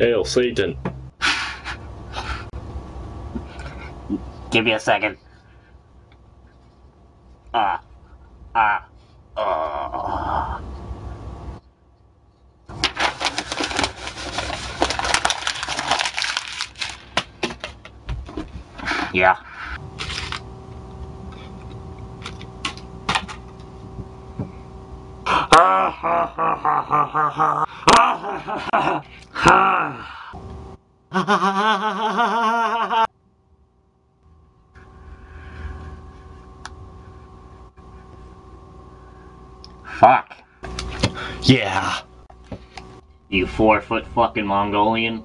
Hail Satan. Give me a second. Ah. Uh, ah. Uh. Yeah. Ha ha ha ha ha ha ha ha ha Fuck. Yeah. You four foot fucking Mongolian.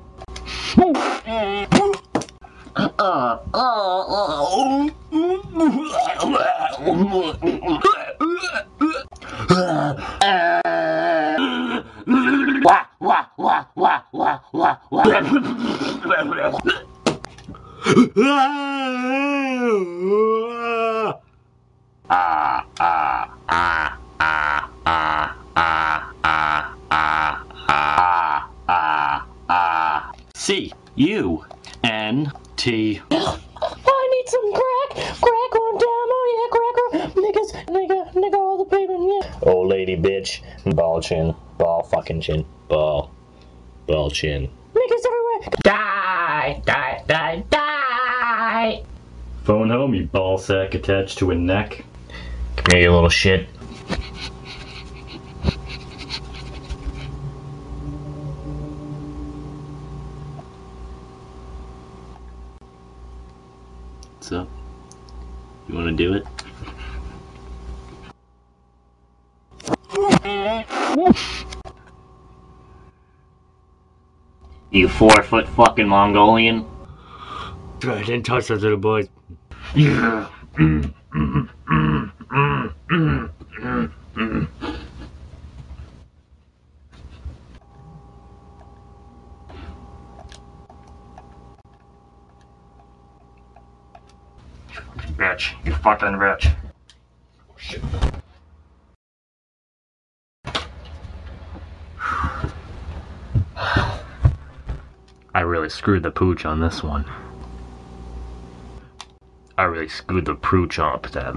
uh, uh, uh, wah, wah, wah, wah, wah. Ah, ah, ah, ah, ah, ah, ah, ah, ah, ah, ah. C U N T. I need some crack, crack on time, oh yeah, cracker, niggas, nigga, nigga, all the baby, yeah. Old lady bitch. Ball chin. Ball fucking chin. Ball. Ball chin. Niggas everywhere. Die, die, die, die. Phone home, you ball sack attached to a neck. Come here, you little shit. What's up? You wanna do it? You four foot fucking Mongolian. I didn't touch those little boys. Bitch, you fucking bitch. Oh, I really screwed the pooch on this one. I really screwed the pooch up. That.